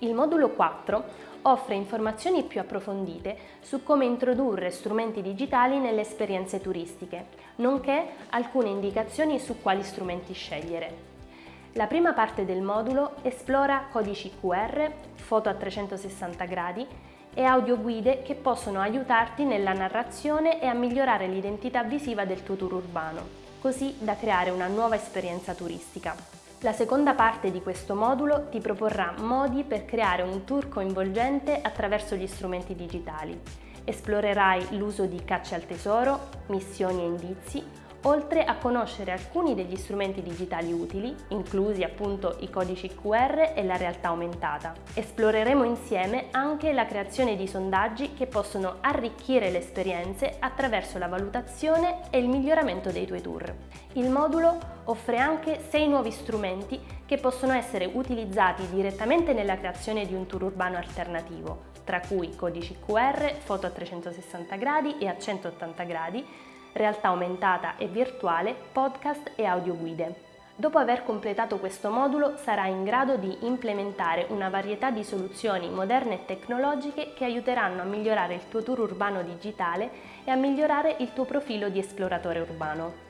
Il modulo 4 offre informazioni più approfondite su come introdurre strumenti digitali nelle esperienze turistiche, nonché alcune indicazioni su quali strumenti scegliere. La prima parte del modulo esplora codici QR, foto a 360 gradi e audioguide che possono aiutarti nella narrazione e a migliorare l'identità visiva del tuo tour urbano, così da creare una nuova esperienza turistica. La seconda parte di questo modulo ti proporrà modi per creare un tour coinvolgente attraverso gli strumenti digitali. Esplorerai l'uso di cacce al tesoro, missioni e indizi, oltre a conoscere alcuni degli strumenti digitali utili, inclusi appunto i codici QR e la realtà aumentata. Esploreremo insieme anche la creazione di sondaggi che possono arricchire le esperienze attraverso la valutazione e il miglioramento dei tuoi tour. Il modulo offre anche 6 nuovi strumenti che possono essere utilizzati direttamente nella creazione di un tour urbano alternativo, tra cui codici QR, foto a 360 gradi e a 180 gradi, realtà aumentata e virtuale, podcast e audioguide. Dopo aver completato questo modulo sarai in grado di implementare una varietà di soluzioni moderne e tecnologiche che aiuteranno a migliorare il tuo tour urbano digitale e a migliorare il tuo profilo di esploratore urbano.